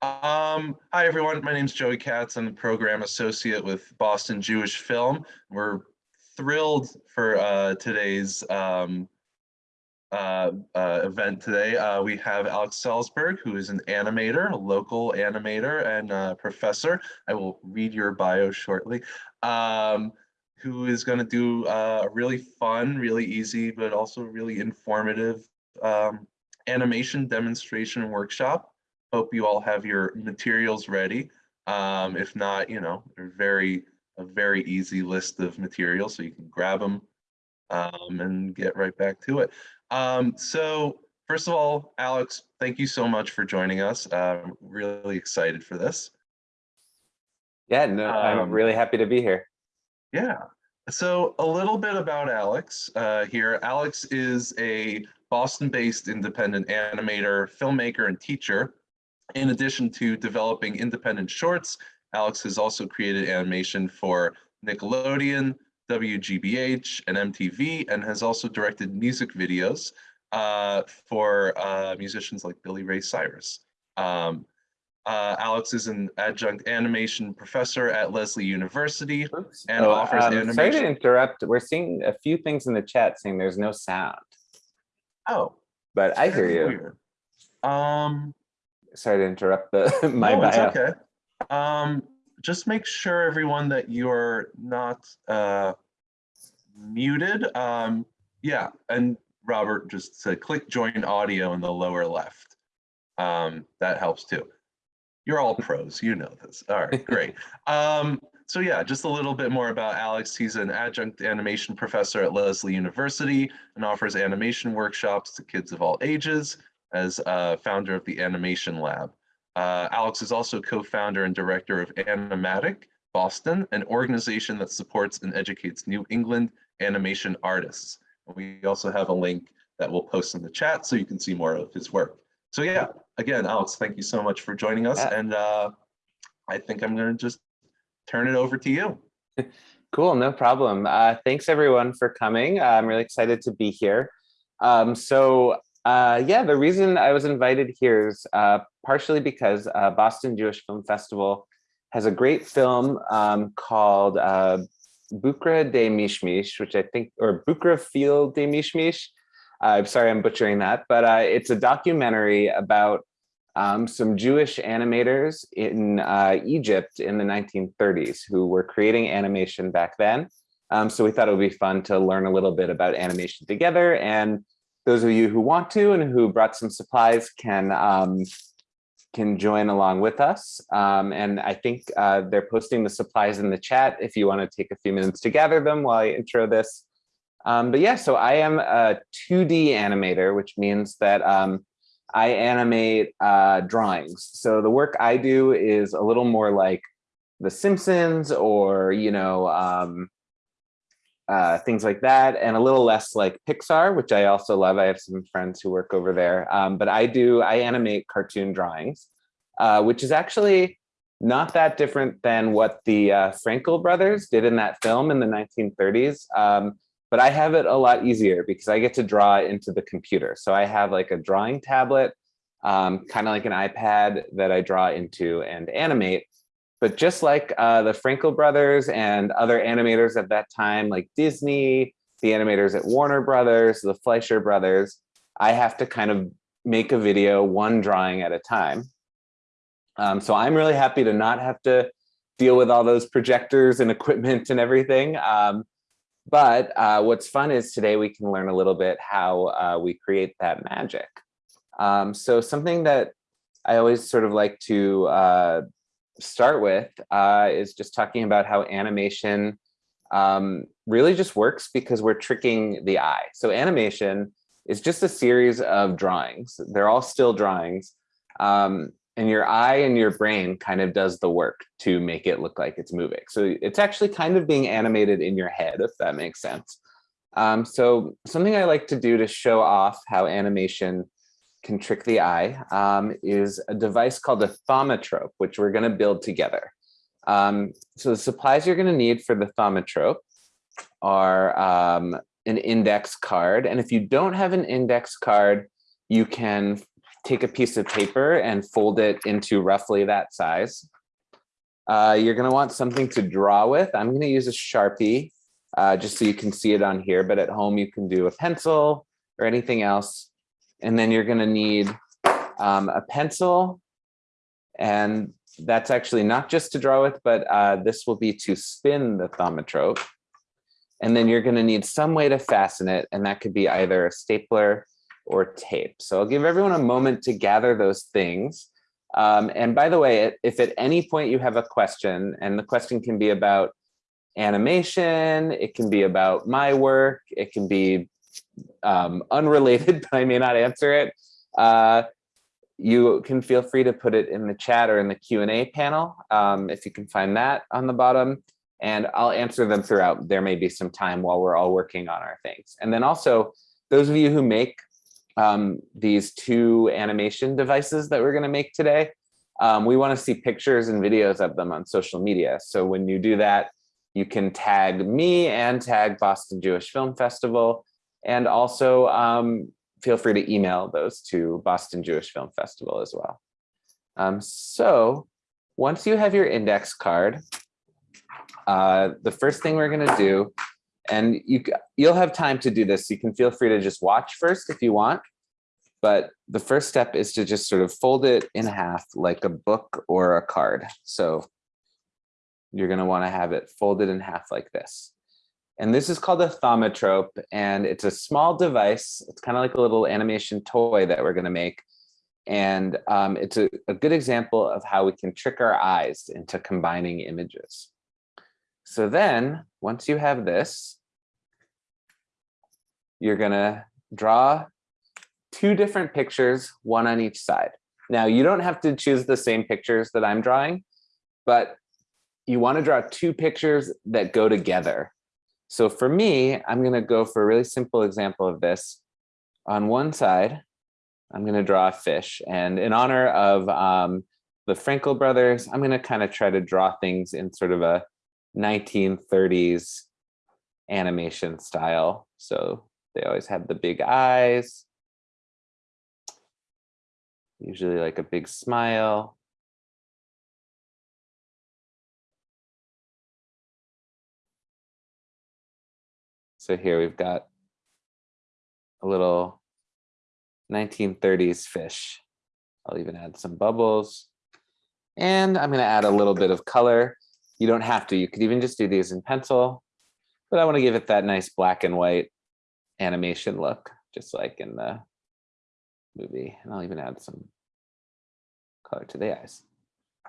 Um, hi, everyone. My name is Joey Katz. I'm the program associate with Boston Jewish Film. We're thrilled for uh, today's um, uh, uh, event today. Uh, we have Alex Salzberg, who is an animator, a local animator and uh, professor. I will read your bio shortly. Um, who is going to do uh, a really fun, really easy, but also really informative um, animation demonstration workshop Hope you all have your materials ready. Um, if not, you know, they're very, a very easy list of materials, so you can grab them um, and get right back to it. Um, so first of all, Alex, thank you so much for joining us. I'm really excited for this. Yeah, no, I'm Um, really happy to be here. Yeah. So a little bit about Alex uh, here. Alex is a Boston-based independent animator, filmmaker, and teacher. In addition to developing independent shorts, Alex has also created animation for Nickelodeon, WGBH, and MTV, and has also directed music videos uh, for uh, musicians like Billy Ray Cyrus. Um, uh, Alex is an adjunct animation professor at Lesley University Oops. and Oh, offers um, Sorry to interrupt. We're seeing a few things in the chat saying there's no sound, Oh, but I hear you. weird. Um, Sorry to interrupt the my no, bio. okay. Um, just make sure everyone that you're not uh, muted. Um, yeah, and Robert just said click join audio in the lower left. Um, that helps too. You're all pros, you know this. All right, great. Um, so yeah, just a little bit more about Alex. He's an adjunct animation professor at Lesley University and offers animation workshops to kids of all ages as uh, founder of the Animation Lab. Uh, Alex is also co-founder and director of Animatic Boston, an organization that supports and educates New England animation artists. And we also have a link that we'll post in the chat so you can see more of his work. So yeah, again, Alex, thank you so much for joining us. And uh, I think I'm gonna just turn it over to you. Cool, no problem. Uh, thanks everyone for coming. I'm really excited to be here. Um, so uh, yeah, the reason I was invited here is uh, partially because uh, Boston Jewish Film Festival has a great film um, called uh, Bukra de Mishmish, which I think, or Bukra Field de Mishmish. I'm sorry, I'm butchering that, but uh, it's a documentary about um, some Jewish animators in uh, Egypt in the 1930s who were creating animation back then. Um, so we thought it would be fun to learn a little bit about animation together. And those of you who want to and who brought some supplies can um, can join along with us. Um, and I think uh, they're posting the supplies in the chat if you want to take a few minutes to gather them while I intro this. Um, but yeah, so I am a 2D animator, which means that um, I animate uh, drawings. So the work I do is a little more like The Simpsons or, you know, um, uh, things like that, and a little less like Pixar, which I also love. I have some friends who work over there. Um, but I do, I animate cartoon drawings, uh, which is actually not that different than what the uh, Frankel brothers did in that film in the 1930s. Um, but I have it a lot easier because I get to draw into the computer. So I have like a drawing tablet, um, kind of like an iPad that I draw into and animate. But just like uh, the Frankel brothers and other animators at that time, like Disney, the animators at Warner Brothers, the Fleischer brothers, I have to kind of make a video one drawing at a time. Um, so I'm really happy to not have to deal with all those projectors and equipment and everything. Um, but uh, what's fun is today we can learn a little bit how uh, we create that magic. Um, so something that I always sort of like to uh, start with uh, is just talking about how animation um, really just works because we're tricking the eye. So animation is just a series of drawings. They're all still drawings. Um, and your eye and your brain kind of does the work to make it look like it's moving. So it's actually kind of being animated in your head, if that makes sense. Um, so something I like to do to show off how animation can trick the eye um, is a device called a thaumatrope, which we're gonna build together. Um, so the supplies you're gonna need for the thaumatrope are um, an index card. And if you don't have an index card, you can take a piece of paper and fold it into roughly that size. Uh, you're gonna want something to draw with. I'm gonna use a Sharpie uh, just so you can see it on here, but at home you can do a pencil or anything else. And then you're gonna need um, a pencil and that's actually not just to draw with, but uh, this will be to spin the thaumatrope. And then you're gonna need some way to fasten it, and that could be either a stapler or tape. So I'll give everyone a moment to gather those things. Um, and by the way, if at any point you have a question, and the question can be about animation, it can be about my work, it can be um, unrelated, but I may not answer it. Uh, you can feel free to put it in the chat or in the Q&A panel, um, if you can find that on the bottom, and I'll answer them throughout. There may be some time while we're all working on our things. And then also, those of you who make um, these two animation devices that we're gonna make today, um, we wanna see pictures and videos of them on social media. So when you do that, you can tag me and tag Boston Jewish Film Festival, and also um, feel free to email those to Boston Jewish Film Festival as well. Um, so once you have your index card, uh, the first thing we're gonna do, and you, you'll have time to do this, you can feel free to just watch first if you want, but the first step is to just sort of fold it in half like a book or a card. So you're gonna wanna have it folded in half like this. And this is called a thaumatrope, and it's a small device. It's kind of like a little animation toy that we're going to make. And um, it's a, a good example of how we can trick our eyes into combining images. So then, once you have this, you're going to draw two different pictures, one on each side. Now, you don't have to choose the same pictures that I'm drawing, but you want to draw two pictures that go together. So for me, I'm going to go for a really simple example of this. On one side, I'm going to draw a fish. And in honor of um, the Frankel brothers, I'm going to kind of try to draw things in sort of a 1930s animation style. So they always have the big eyes, usually like a big smile. So here we've got a little 1930s fish. I'll even add some bubbles. And I'm going to add a little bit of color. You don't have to. You could even just do these in pencil. But I want to give it that nice black and white animation look, just like in the movie. And I'll even add some color to the eyes.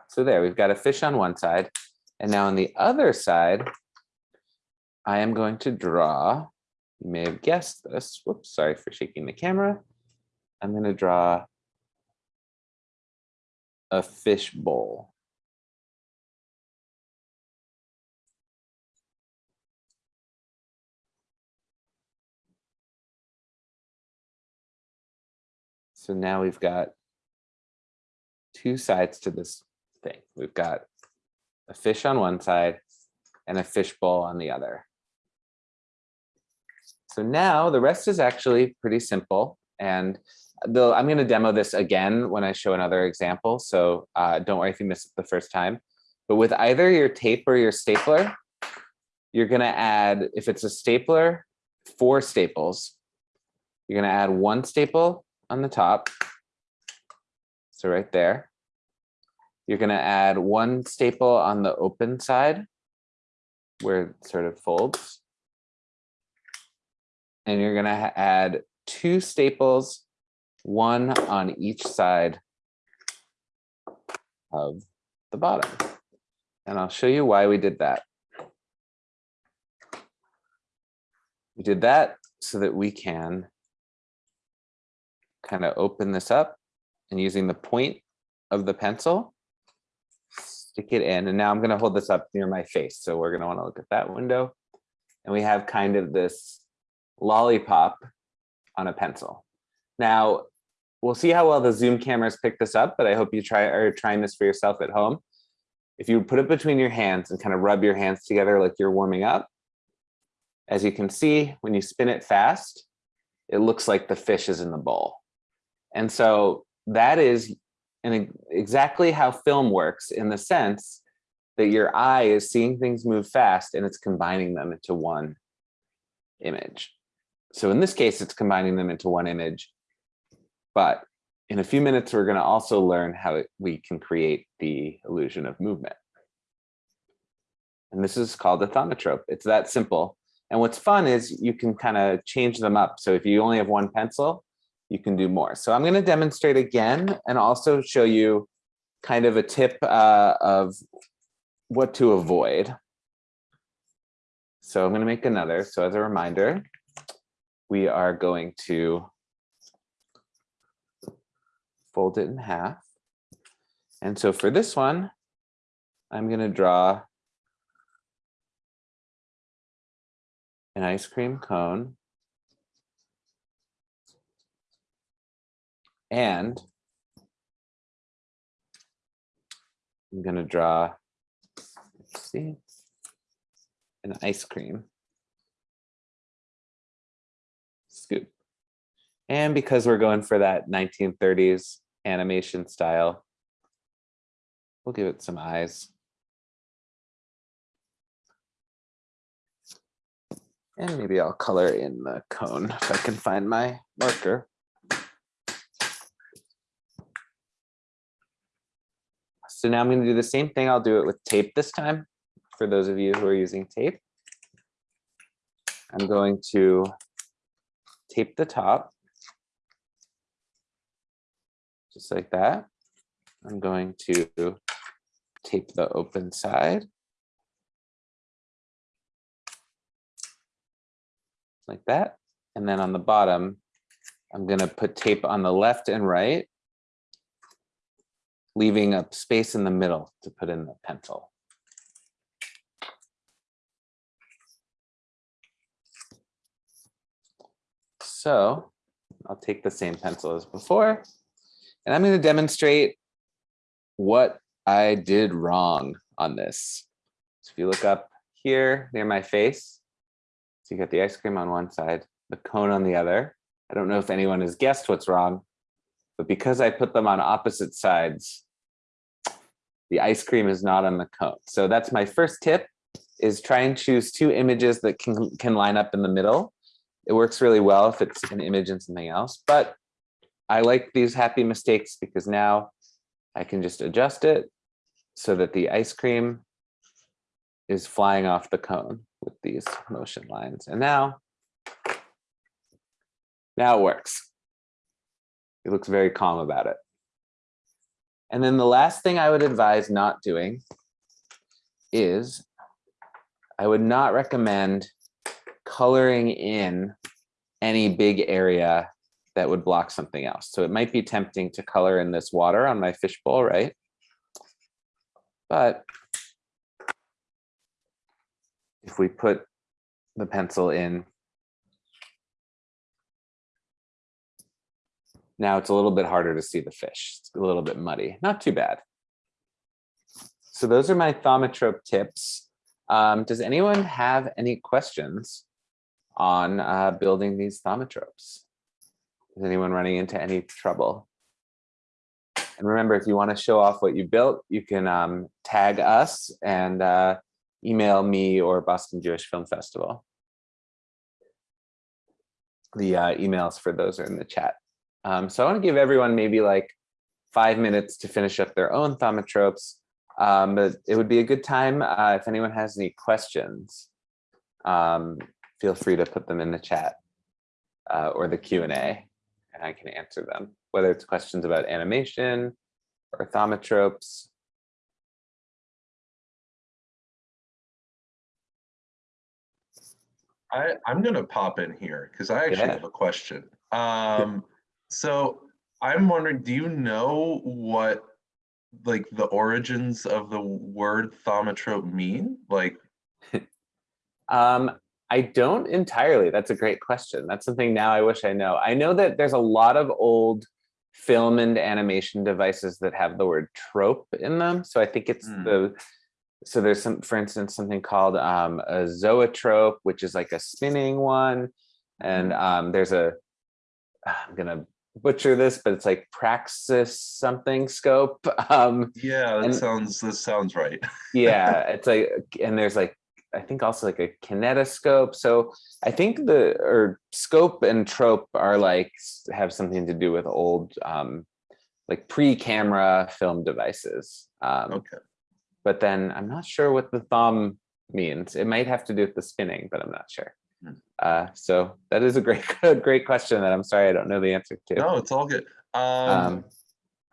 So there, we've got a fish on one side. And now on the other side, I am going to draw, you may have guessed this, whoops, sorry for shaking the camera. I'm going to draw a fish bowl. So now we've got two sides to this thing. We've got a fish on one side and a fish bowl on the other. So now the rest is actually pretty simple. And I'm going to demo this again when I show another example. So uh, don't worry if you missed it the first time. But with either your tape or your stapler, you're going to add, if it's a stapler, four staples. You're going to add one staple on the top. So right there. You're going to add one staple on the open side where it sort of folds and you're gonna add two staples, one on each side of the bottom. And I'll show you why we did that. We did that so that we can kind of open this up and using the point of the pencil, stick it in. And now I'm going to hold this up near my face. So we're going to want to look at that window. And we have kind of this lollipop on a pencil. Now, we'll see how well the Zoom cameras pick this up, but I hope you try are trying this for yourself at home. If you put it between your hands and kind of rub your hands together like you're warming up, as you can see, when you spin it fast, it looks like the fish is in the bowl. And so that is and exactly how film works in the sense that your eye is seeing things move fast and it's combining them into one image. So in this case, it's combining them into one image. But in a few minutes, we're going to also learn how it, we can create the illusion of movement. And this is called a thaumatrope. It's that simple. And what's fun is you can kind of change them up. So if you only have one pencil, you can do more. So I'm going to demonstrate again and also show you kind of a tip uh, of what to avoid. So I'm going to make another. So as a reminder, we are going to fold it in half. And so for this one, I'm going to draw an ice cream cone. And I'm going to draw, see, an ice cream And because we're going for that 1930s animation style, we'll give it some eyes. And maybe I'll color in the cone if I can find my marker. So now I'm going to do the same thing. I'll do it with tape this time for those of you who are using tape. I'm going to tape the top. Just like that. I'm going to tape the open side. Like that. And then on the bottom, I'm going to put tape on the left and right, leaving a space in the middle to put in the pencil. So I'll take the same pencil as before, and I'm going to demonstrate what I did wrong on this. So if you look up here near my face, so you got the ice cream on one side, the cone on the other. I don't know if anyone has guessed what's wrong, but because I put them on opposite sides, the ice cream is not on the cone. So that's my first tip is try and choose two images that can, can line up in the middle it works really well if it's an image and something else, but I like these happy mistakes because now I can just adjust it so that the ice cream is flying off the cone with these motion lines. And now, now it works. It looks very calm about it. And then the last thing I would advise not doing is I would not recommend coloring in any big area that would block something else. So it might be tempting to color in this water on my fishbowl, right? But if we put the pencil in, now it's a little bit harder to see the fish. It's a little bit muddy, not too bad. So those are my thaumatrope tips. Um, does anyone have any questions on uh, building these thaumatropes. Is anyone running into any trouble? And remember, if you want to show off what you built, you can um, tag us and uh, email me or Boston Jewish Film Festival. The uh, emails for those are in the chat. Um, so I want to give everyone maybe like five minutes to finish up their own thaumatropes. Um, but it would be a good time uh, if anyone has any questions. Um, feel free to put them in the chat uh, or the Q&A and I can answer them, whether it's questions about animation or thaumatropes. I, I'm gonna pop in here because I actually Yeah. have a question. Um, so I'm wondering, do you know what like the origins of the word thaumatrope mean? Like, Um, I don't entirely. That's a great question. That's something now I wish I know. I know that there's a lot of old film and animation devices that have the word trope in them. So I think it's Hmm. the, so there's some, for instance, something called um, a zoetrope, which is like a spinning one. And um, there's a, I'm gonna butcher this, but it's like Praxis something scope. Um, Yeah, that And- sounds, this sounds right. yeah, it's like, and there's like, I think also like a kinetoscope. So I think the, or scope and trope are like, have something to do with old, um, like pre-camera film devices. Um, Okay. but then I'm not sure what the thumb means. It might have to do with the spinning, but I'm not sure. Hmm. Uh, so that is a great, great question that I'm sorry I don't know the answer to. No, it's all good. Um, Um,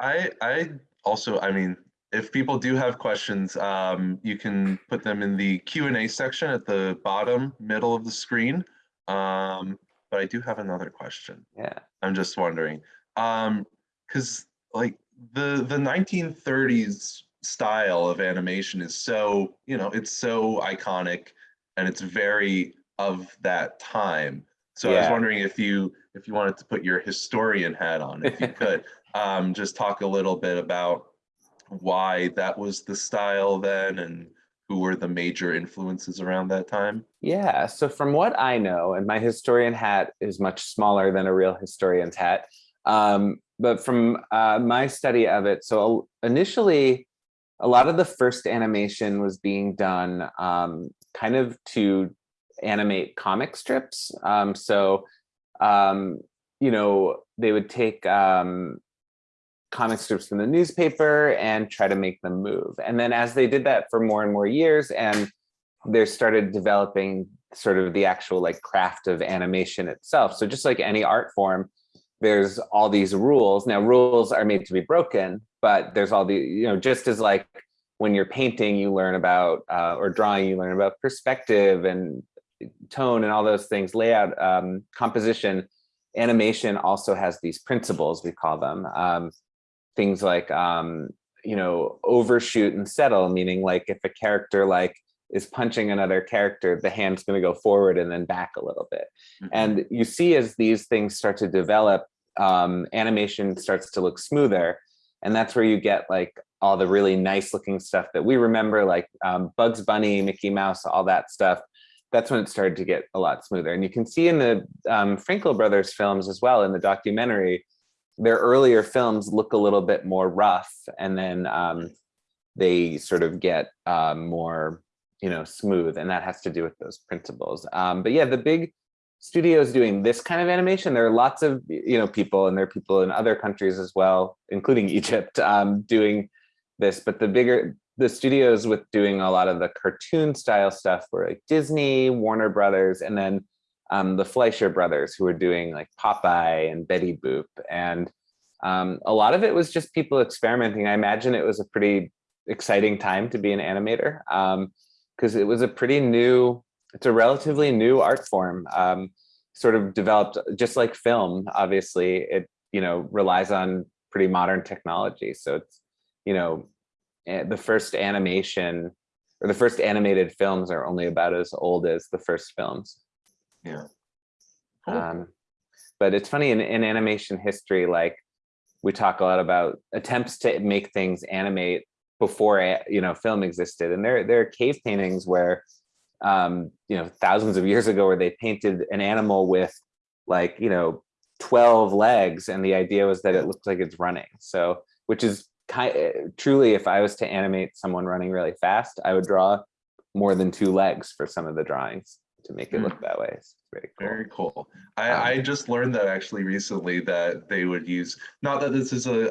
I, I also, I mean, if people do have questions, um, you can put them in the Q and A section at the bottom, middle of the screen. Um, but I do have another question. yeah, I'm just wondering, um, because like the the 1930s style of animation is so you know it's so iconic and it's very of that time. So I was wondering if you if you wanted to put your historian hat on, if you could, um, just talk a little bit about why that was the style then and who were the major influences around that time. yeah. So from what I know, and my historian hat is much smaller than a real historian's hat, um, but from uh, my study of it, so initially, a lot of the first animation was being done um, kind of to animate comic strips. Um, so, um, you know, they would take um, comic strips from the newspaper and try to make them move. And then as they did that for more and more years and they started developing sort of the actual like craft of animation itself. So just like any art form, there's all these rules. Now rules are made to be broken, but there's all the, you know, just as like when you're painting, you learn about, uh, or drawing, you learn about perspective and tone and all those things, layout, um, composition, animation also has these principles, we call them. Um, things like, um, you know, overshoot and settle, meaning like if a character like is punching another character, the hand's gonna go forward and then back a little bit. Mhm. And you see as these things start to develop, um, animation starts to look smoother. And that's where you get like all the really nice looking stuff that we remember, like um, Bugs Bunny, Mickey Mouse, all that stuff. That's when it started to get a lot smoother. And you can see in the um, Frankel brothers films as well, in the documentary, their earlier films look a little bit more rough. And then um, they sort of get um, more, you know, smooth. And that has to do with those principles. Um, but yeah, the big studios doing this kind of animation, there are lots of, you know, people and there are people in other countries as well, including Egypt, um, doing this. But the bigger, the studios with doing a lot of the cartoon style stuff were like Disney, Warner Brothers, and then um, the Fleischer brothers who were doing like Popeye and Betty Boop. And um, a lot of it was just people experimenting. I imagine it was a pretty exciting time to be an animator because it was a pretty new, it's a relatively new art form, um, sort of developed just like film, obviously, it, you know, relies on pretty modern technology. So it's, you know, the first animation or the first animated films are only about as old as the first films. Yeah. Cool. Um, but it's funny in, in animation history, like we talk a lot about attempts to make things animate before a- you know film existed, and there there are cave paintings where um, you know thousands of years ago where they painted an animal with like you know 12 legs, and the idea was that it looked like it's running. So which is kind truly, if I was to animate someone running really fast, I would draw more than two legs for some of the drawings to make it Hmm. look that way. It's very cool. Very cool. I, Um, I just learned that actually recently that they would use, not that this is a,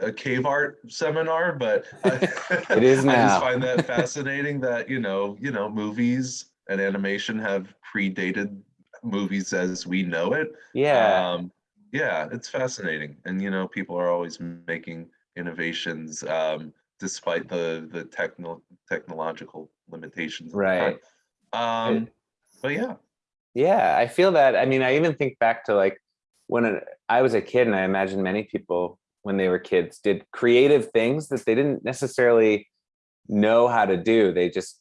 a, a- cave art seminar, but It is now. I just find that fascinating that, you know, you know, movies and animation have predated movies as we know it. Yeah, Um, yeah, it's fascinating. And, you know, people are always making innovations um, despite the, the techno, technological limitations. right. Um, but yeah, Yeah, I feel that. I mean, I even think back to like when I was a kid, and I imagine many people when they were kids did creative things that they didn't necessarily know how to do. They just,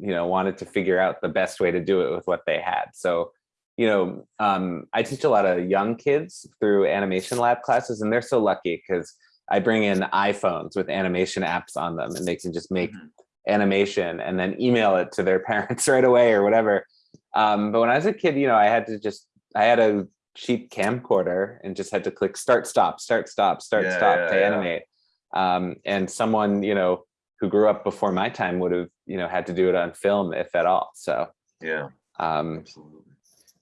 you know, wanted to figure out the best way to do it with what they had. So, you know, um, I teach a lot of young kids through animation lab classes, and they're so lucky because I bring in iPhones with animation apps on them, and they can just make Mhm. animation and then email it to their parents right away or whatever. Um, but when I was a kid, you know, I had to just, I had a cheap camcorder and just had to click start, stop, start, stop, start, Yeah, stop yeah, to yeah. animate. Um, and someone, you know, who grew up before my time would have, you know, had to do it on film if at all. So, Yeah, um, absolutely.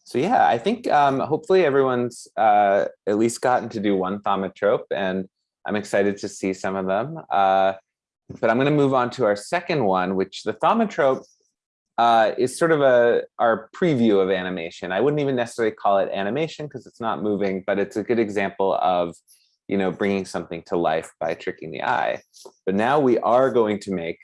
so yeah, I think um, hopefully everyone's uh, at least gotten to do one thaumatrope and I'm excited to see some of them. Uh, but I'm going to move on to our second one, which the thaumatrope uh, is sort of a our preview of animation. I wouldn't even necessarily call it animation because it's not moving, but it's a good example of, you know, bringing something to life by tricking the eye. But now we are going to make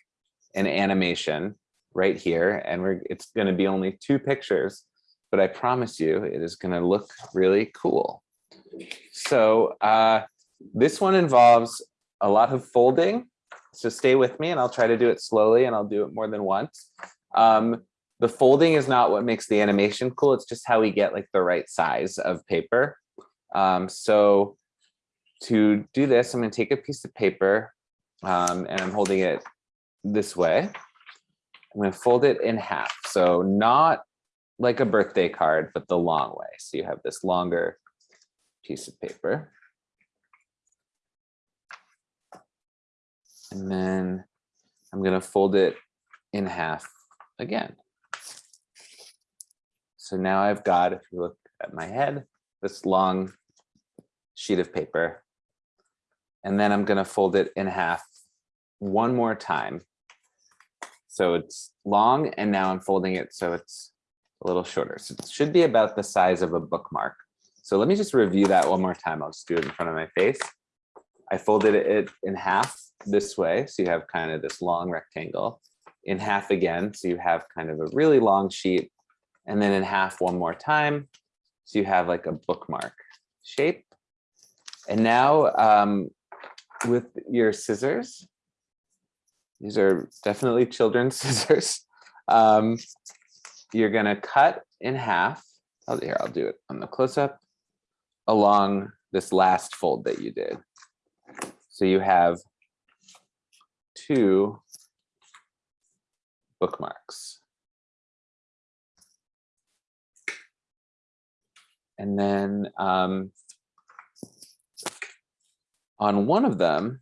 an animation right here, and we're it's going to be only two pictures, but I promise you it is going to look really cool. So uh, this one involves a lot of folding. So stay with me and I'll try to do it slowly and I'll do it more than once. Um, the folding is not what makes the animation cool. It's just how we get like the right size of paper. Um, so to do this, I'm going to take a piece of paper um, and I'm holding it this way. I'm going to fold it in half. So not like a birthday card, but the long way. So you have this longer piece of paper. And then I'm going to fold it in half again. So now I've got, if you look at my head, this long sheet of paper. And then I'm going to fold it in half one more time. So it's long and now I'm folding it so it's a little shorter. So it should be about the size of a bookmark. So let me just review that one more time. I'll just do it in front of my face. I folded it in half this way. So you have kind of this long rectangle in half again. So you have kind of a really long sheet and then in half one more time. So you have like a bookmark shape. And now um, with your scissors, these are definitely children's scissors. Um, you're gonna cut in half. Oh, here, I'll do it on the close-up along this last fold that you did. So you have two bookmarks. And then um, on one of them,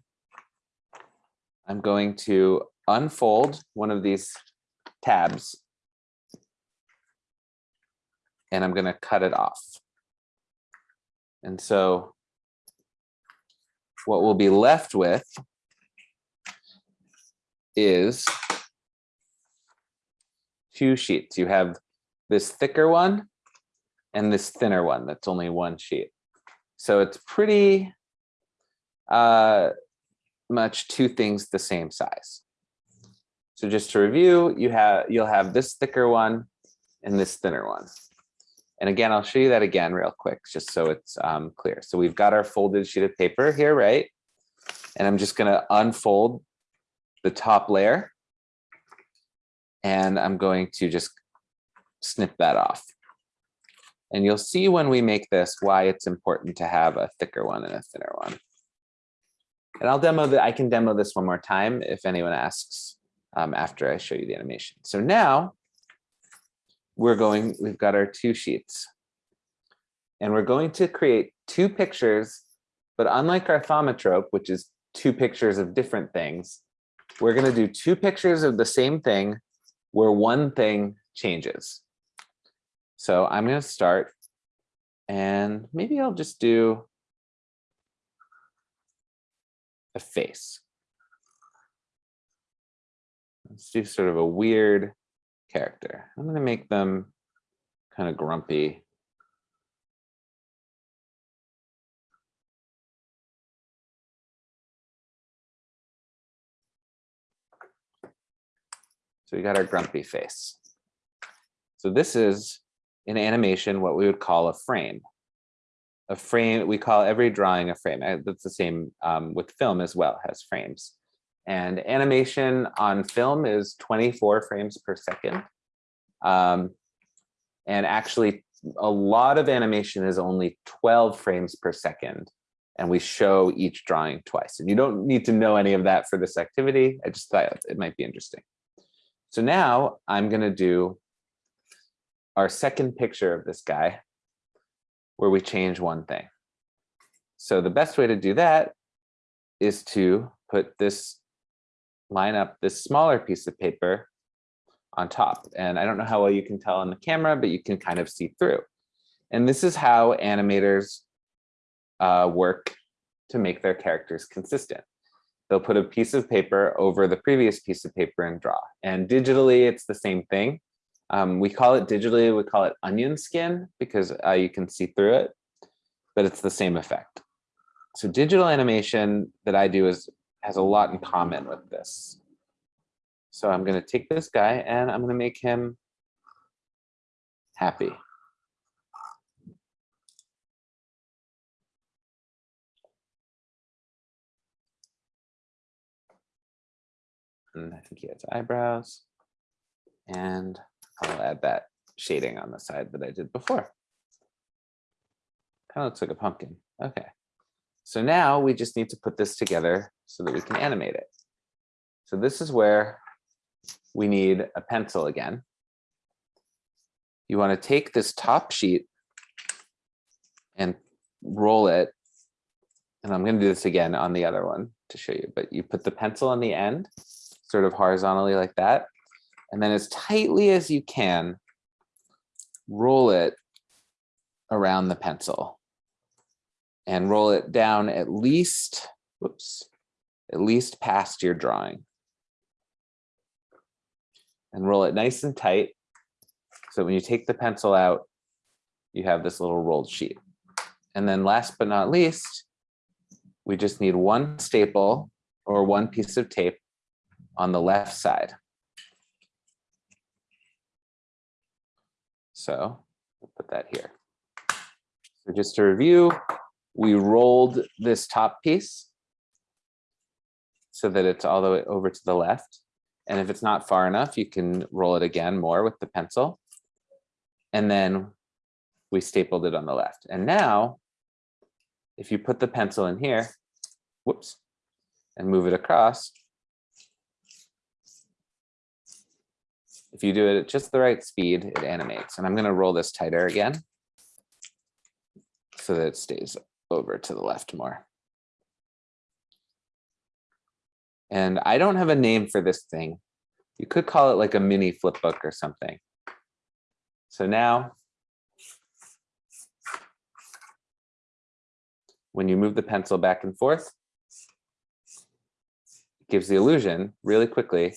I'm going to unfold one of these tabs and I'm going to cut it off. And so what we'll be left with is two sheets. You have this thicker one and this thinner one that's only one sheet. So it's pretty uh, much two things the same size. So just to review, you have you'll have this thicker one and this thinner one. And again, I'll show you that again real quick, just so it's um, clear. So we've got our folded sheet of paper here, right? And I'm just gonna unfold the top layer. And I'm going to just snip that off. And you'll see when we make this why it's important to have a thicker one and a thinner one. And I'll demo that. I can demo this one more time if anyone asks um, after I show you the animation. So now we're going, we've got our two sheets. And we're going to create two pictures, but unlike our thaumatrope, which is two pictures of different things, we're going to do two pictures of the same thing where one thing changes. So I'm going to start and maybe I'll just do a face. Let's do sort of a weird character. I'm going to make them kind of grumpy. So we got our grumpy face. So this is in animation what we would call a frame. A frame, we call every drawing a frame. Uh, That's the same um, with film as well, has frames. And animation on film is 24 frames per second. Um, and actually, a lot of animation is only 12 frames per second. And we show each drawing twice. And you don't need to know any of that for this activity. I just thought it might be interesting. So now I'm going to do our second picture of this guy. where we change one thing. So the best way to do that is to put this line up this smaller piece of paper on top. And I don't know how well you can tell on the camera, but you can kind of see through. And this is how animators uh, work to make their characters consistent. They'll put a piece of paper over the previous piece of paper and draw. And digitally, it's the same thing. Um, we call it digitally, we call it onion skin because uh, you can see through it, but it's the same effect. So digital animation that I do is has a lot in common with this. So I'm going to take this guy and I'm going to make him happy. And I think he has eyebrows. And I'll add that shading on the side that I did before. Kind of looks like a pumpkin. Okay. So now we just need to put this together so that we can animate it. So this is where we need a pencil again. You want to take this top sheet and roll it. And I'm going to do this again on the other one to show you, but you put the pencil on the end, sort of horizontally like that. And then as tightly as you can, roll it around the pencil and roll it down at least, whoops, at least past your drawing. And roll it nice and tight. So when you take the pencil out, you have this little rolled sheet. And then last but not least, we just need one staple or one piece of tape on the left side. So we'll put that here. So just to review, we rolled this top piece so that it's all the way over to the left. And if it's not far enough, you can roll it again more with the pencil. And then we stapled it on the left. And now, if you put the pencil in here, whoops, and move it across, if you do it at just the right speed, it animates. And I'm going to roll this tighter again so that it stays over to the left more. And I don't have a name for this thing. You could call it like a mini flip book or something. So now, when you move the pencil back and forth, it gives the illusion really quickly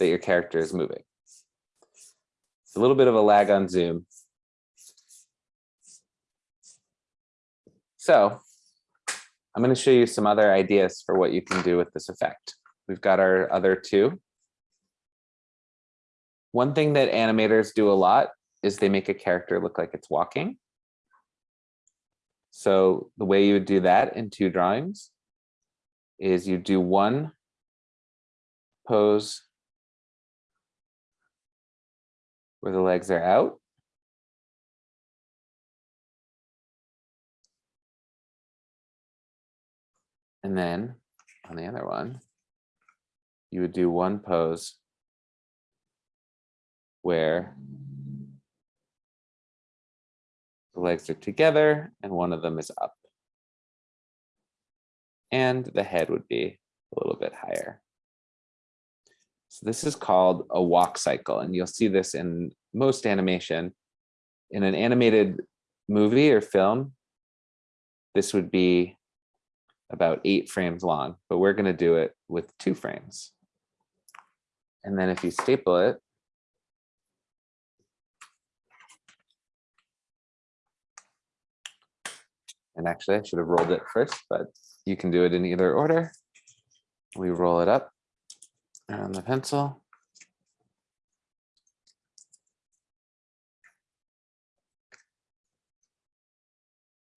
that your character is moving. A little bit of a lag on Zoom. So I'm going to show you some other ideas for what you can do with this effect. We've got our other two. One thing that animators do a lot is they make a character look like it's walking. So the way you would do that in two drawings is you do one pose where the legs are out. And then on the other one, you would do one pose where the legs are together and one of them is up. And the head would be a little bit higher. So this is called a walk cycle, and you'll see this in most animation. In an animated movie or film, this would be about eight frames long, but we're going to do it with two frames. And then if you staple it, and actually I should have rolled it first, but you can do it in either order. We roll it up on the pencil.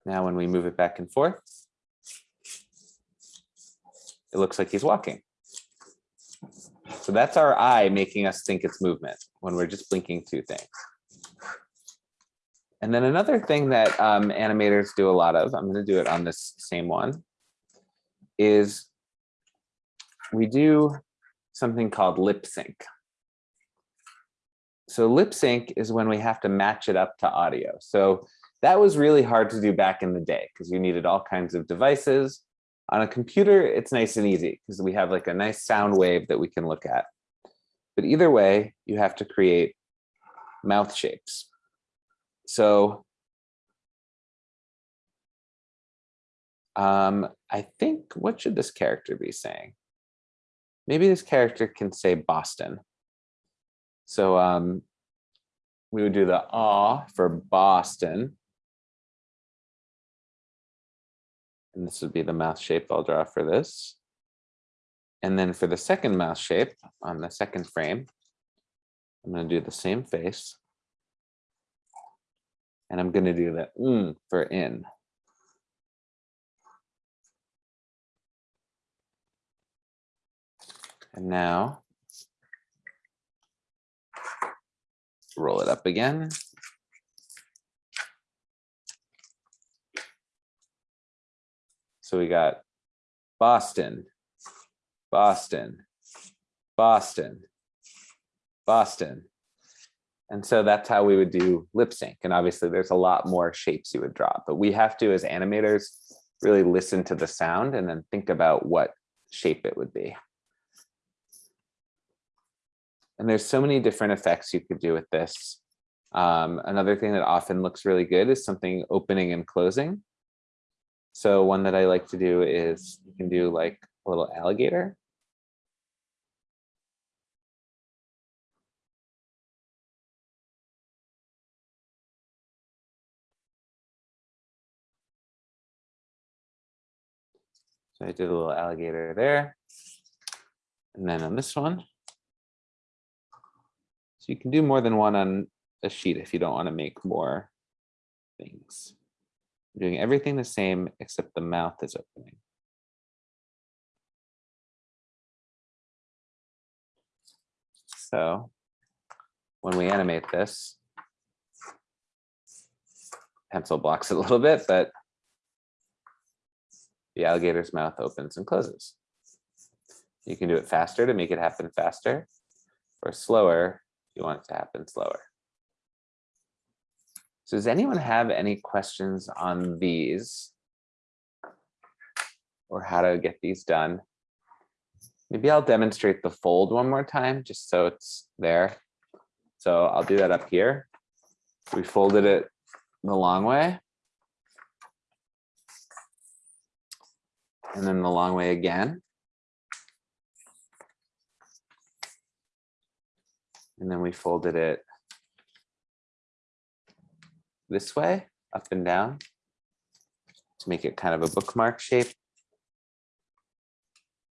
Now when we move it back and forth, it looks like he's walking. So that's our eye making us think it's movement when we're just blinking two things. And then another thing that um, animators do a lot of, I'm going to do it on this same one, is we do something called lip sync. So lip sync is when we have to match it up to audio. So that was really hard to do back in the day because you needed all kinds of devices. On a computer, it's nice and easy because we have like a nice sound wave that we can look at. But either way, you have to create mouth shapes. So um, I think, what should this character be saying? Maybe this character can say Boston. So um, we would do the ah for Boston. And this would be the mouth shape I'll draw for this. And then for the second mouth shape on the second frame, I'm going to do the same face. And I'm going to do the mm for in. And now roll it up again. So we got Boston, Boston, Boston, Boston. And so that's how we would do lip sync. And obviously there's a lot more shapes you would draw, but we have to, as animators, really listen to the sound and then think about what shape it would be. And there's so many different effects you could do with this. Um, another thing that often looks really good is something opening and closing. So one that I like to do is you can do like a little alligator. So I did a little alligator there. And then on this one. You can do more than one on a sheet if you don't want to make more things. I'm doing everything the same except the mouth is opening. So when we animate this, pencil blocks it a little bit, but the alligator's mouth opens and closes. You can do it faster to make it happen faster, or slower you want it to happen slower. So does anyone have any questions on these? Or how to get these done? Maybe I'll demonstrate the fold one more time, just so it's there. So I'll do that up here. We folded it the long way. And then the long way again. And then we folded it this way, up and down, to make it kind of a bookmark shape.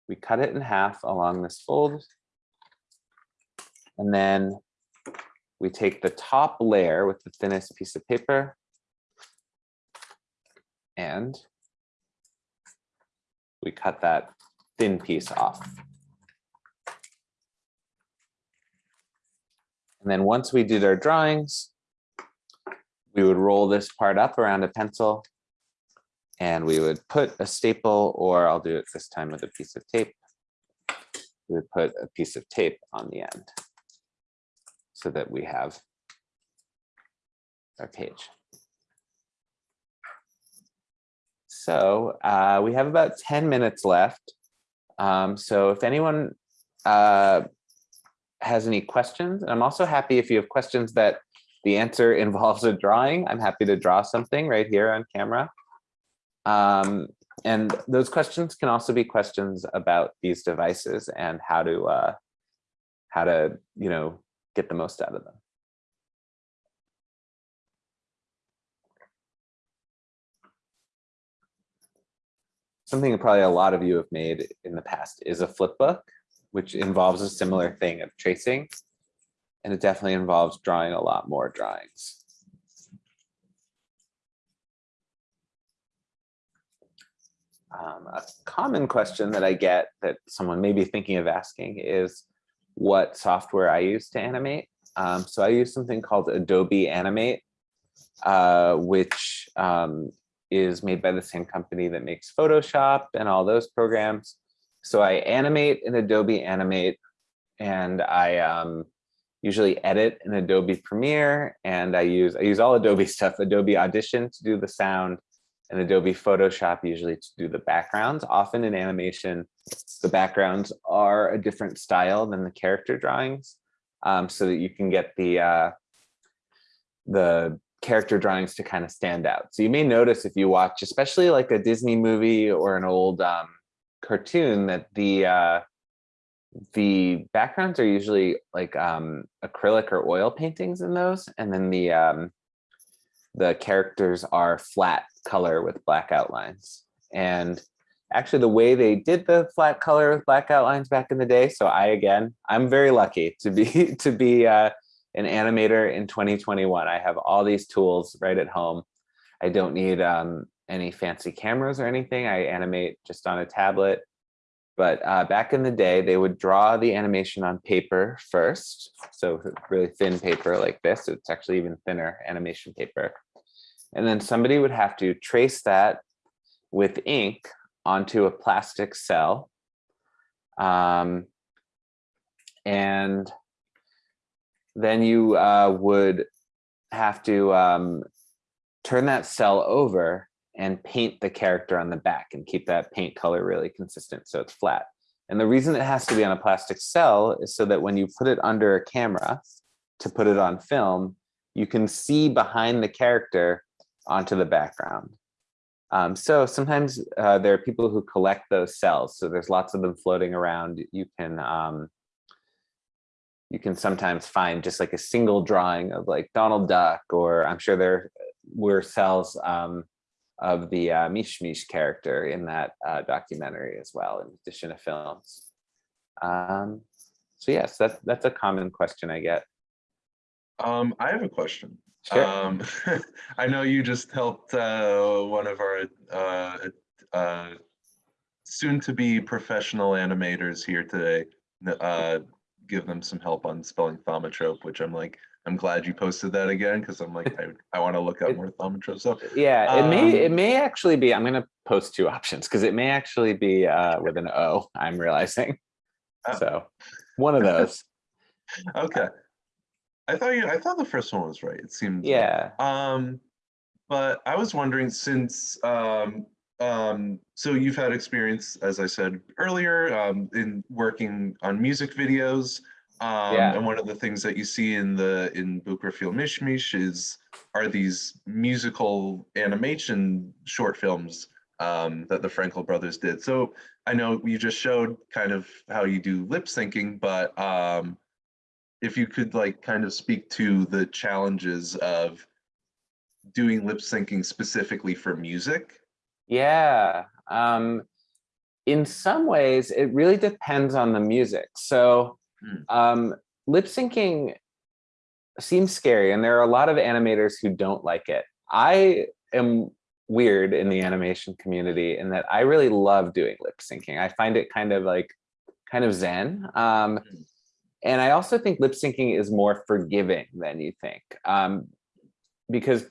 We cut it in half along this fold. And then we take the top layer with the thinnest piece of paper and we cut that thin piece off. And then once we did our drawings, we would roll this part up around a pencil and we would put a staple, or I'll do it this time with a piece of tape. We would put a piece of tape on the end so that we have our page. So uh, we have about 10 minutes left. Um, so if anyone uh, has any questions, and I'm also happy if you have questions that the answer involves a drawing, I'm happy to draw something right here on camera. Um, and those questions can also be questions about these devices and how to uh, how to you know get the most out of them. Something probably a lot of you have made in the past is a flip book, which involves a similar thing of tracing and it definitely involves drawing a lot more drawings. Um, a common question that I get that someone may be thinking of asking is what software I use to animate. Um, so I use something called Adobe Animate, uh, which um, is made by the same company that makes Photoshop and all those programs. So I animate in Adobe Animate and I um, usually edit in Adobe Premiere and I use I use all Adobe stuff, Adobe Audition to do the sound and Adobe Photoshop usually to do the backgrounds. Often in animation, the backgrounds are a different style than the character drawings um, so that you can get the uh, the character drawings to kind of stand out. So you may notice if you watch, especially like a Disney movie or an old um, cartoon that the uh, the backgrounds are usually like um, acrylic or oil paintings in those. And then the um, the characters are flat color with black outlines. And actually the way they did the flat color with black outlines back in the day. So I, again, I'm very lucky to be to be uh, an animator in 2021. I have all these tools right at home. I don't need um, any fancy cameras or anything. I animate just on a tablet. But uh, back in the day, they would draw the animation on paper first. So really thin paper like this. It's actually even thinner animation paper. And then somebody would have to trace that with ink onto a plastic cel. Um, and then you uh, would have to um, turn that cel over and paint the character on the back and keep that paint color really consistent so it's flat. And the reason it has to be on a plastic cel is so that when you put it under a camera to put it on film, you can see behind the character onto the background. Um, so sometimes uh, there are people who collect those cels. So there's lots of them floating around. You can um, you can sometimes find just like a single drawing of like Donald Duck, or I'm sure there were cels um, of the uh, Mish Mish character in that uh, documentary as well, in addition to films. Um, so yes, that's that's a common question I get. Um, I have a question. Sure. Um, I know you just helped uh, one of our uh, uh, soon-to-be professional animators here today uh, give them some help on spelling thaumatrope, which I'm like, I'm glad you posted that again because I'm like, I, I want to look up more thaumatrope. So Yeah, it may it Um, may actually be. I'm going to post two options because it may actually be uh, with an O. I'm realizing. Oh. So one of those. okay, I thought you. I thought the first one was right. It seemed. like- Yeah. Um, but I was wondering since um, um, so you've had experience, as I said earlier, um, in working on music videos. Um, Yeah. And one of the things that you see in the in Bukra Fil Mishmish is are these musical animation short films um, that the Frenkel brothers did. So I know you just showed kind of how you do lip syncing, but um, if you could like kind of speak to the challenges of doing lip syncing specifically for music. Yeah. Um, in some ways, it really depends on the music. So Hmm. um, lip syncing seems scary, and there are a lot of animators who don't like it. I am weird in the animation community in that I really love doing lip syncing. I find it kind of like kind of zen. Um, Hmm. and I also think lip syncing is more forgiving than you think. Um, because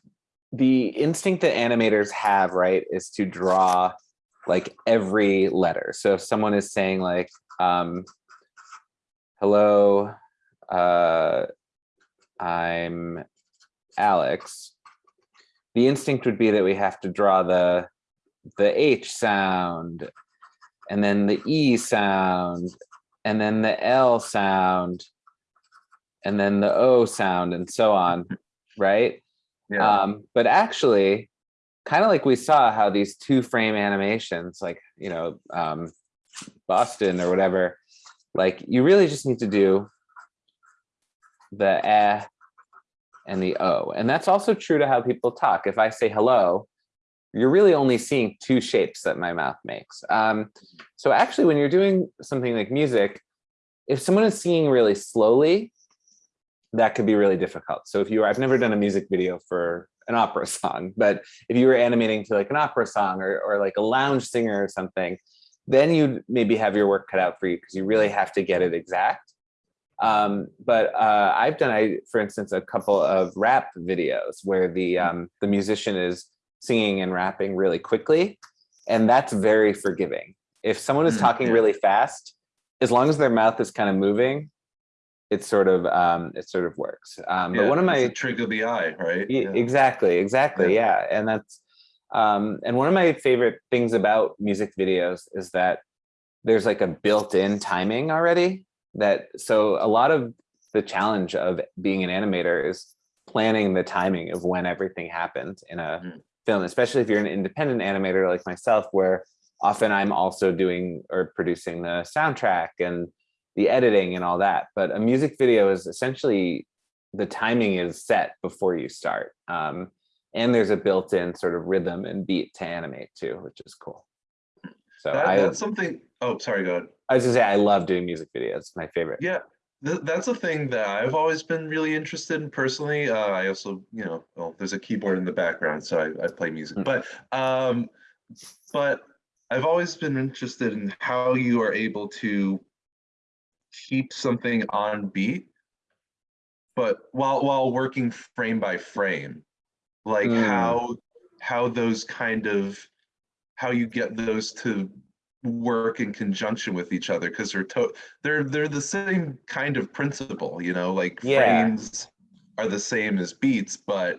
the instinct that animators have, right, is to draw like every letter. So if someone is saying like, um, hello, uh, I'm Alex, the instinct would be that we have to draw the the H sound and then the E sound and then the L sound and then the O sound and so on, right? Yeah. Um, but actually, kind of like we saw how these two frame animations, like, you know, um, Boston or whatever, like you really just need to do the eh and the O. And that's also true to how people talk. If I say hello, you're really only seeing two shapes that my mouth makes. Um, so actually, when you're doing something like music, if someone is singing really slowly, that could be really difficult. So if you were, I've never done a music video for an opera song, but if you were animating to like an opera song or, or like a lounge singer or something, then you'd maybe have your work cut out for you because you really have to get it exact. Um, but uh, I've done, I, for instance, a couple of rap videos where the um, the musician is singing and rapping really quickly, and that's very forgiving. If someone is Mm, talking really fast, as long as their mouth is kind of moving, it sort of um, it sort of works. Um, but one of my of the eye, right? Yeah. Exactly, exactly. Yeah. And that's um and one of my favorite things about music videos is that there's like a built-in timing already that so a lot of the challenge of being an animator is planning the timing of when everything happens in a Mhm. film, especially if you're an independent animator like myself, where often I'm also doing or producing the soundtrack and the editing and all that. But a music video is essentially the timing is set before you start. Um, and there's a built-in sort of rhythm and beat to animate too, which is cool. So That, I, that's something, oh, sorry, go ahead. I was gonna say, I love doing music videos, my favorite. Yeah, th- that's a thing that I've always been really interested in personally. Uh, I also, you know, well, there's a keyboard in the background, so I, I play music. Mm. But, um, but I've always been interested in how you are able to keep something on beat, but while while working frame by frame, like Mm. how how those kind of how you get those to work in conjunction with each other because they're to they're they're the same kind of principle you know like Yeah. frames are the same as beats but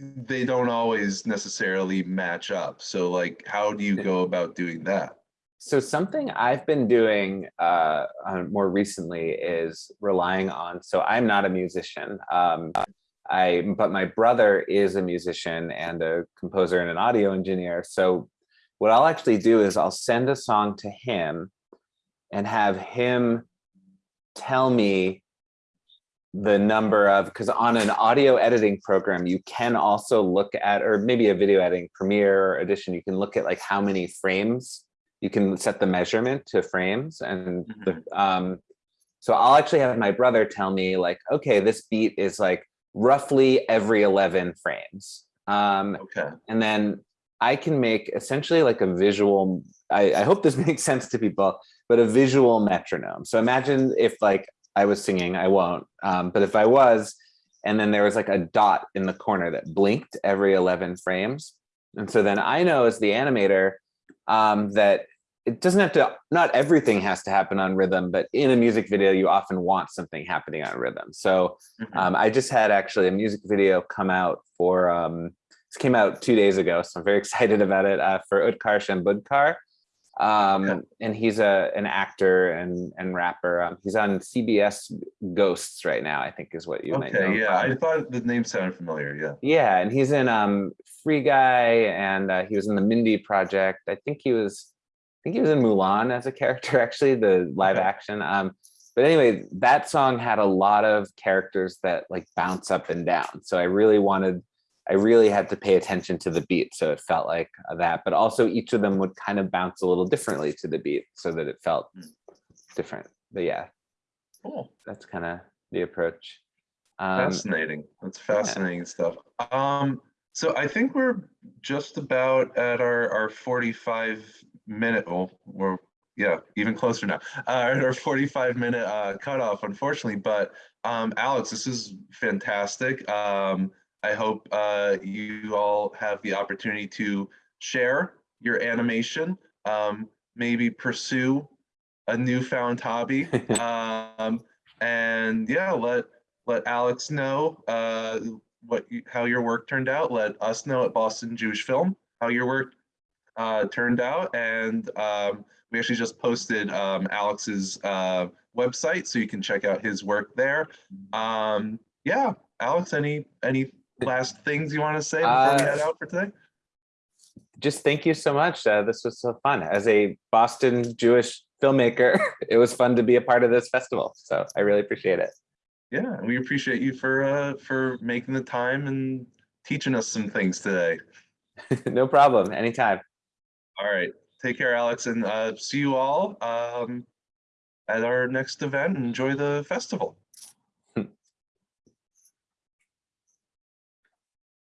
they don't always necessarily match up so like how do you go about doing that So something I've been doing uh, uh, more recently is relying on, so I'm not a musician. Um, I, but my brother is a musician and a composer and an audio engineer. So what I'll actually do is I'll send a song to him and have him tell me the number of, because on an audio editing program, you can also look at, or maybe a video editing Premiere or Audition, you can look at like how many frames you can set the measurement to frames and the um so i'll actually have my brother tell me like okay this beat is like roughly every 11 frames. Um okay. and then i can make essentially like a visual i, I hope this makes sense to people but a visual metronome. So imagine if like i was singing i won't um but if i was and then there was like a dot in the corner that blinked every 11 frames. And so then i know as the animator um, that it doesn't have to, not everything has to happen on rhythm, but in a music video, you often want something happening on rhythm. So Mhm. um, I just had actually a music video come out for, um, this came out two days ago, so I'm very excited about it, uh, for Utkarsh Ambudkar. Um, Okay. And he's a an actor and, and rapper. Um, he's on CBS Ghosts right now, I think is what you might know. okay yeah i thought the name sounded familiar yeah Yeah, and he's in um Free Guy, and uh, he was in the Mindy Project. I think he was, think he was in Mulan as a character, actually, the live Okay. action. Um, but anyway, that song had a lot of characters that like bounce up and down. So I really wanted, I really had to pay attention to the beat, so it felt like that. But also, each of them would kind of bounce a little differently to the beat, so that it felt Mm. different. But yeah, cool that's kind of the approach. Um, fascinating that's fascinating stuff um so i think we're just about at our our 45 minute well we're yeah even closer now. Uh at our 45 minute uh cutoff unfortunately but um alex this is fantastic. Um i hope uh you all have the opportunity to share your animation um maybe pursue a newfound hobby. Um and yeah let let Alex know uh, what you, how your work turned out. Let us know at Boston Jewish Film how your work uh, turned out. And um, we actually just posted um, Alex's uh, website, so you can check out his work there. Um, yeah, Alex, any any last things you want to say before we Uh, head out for today? just thank you so much. Uh, this was so fun. As a Boston Jewish filmmaker, it was fun to be a part of this festival. So I really appreciate it. Yeah, we appreciate you for uh, for making the time and teaching us some things today. no problem. Anytime. All right. Take care, Alex, and uh, see you all um, at our next event. Enjoy the festival.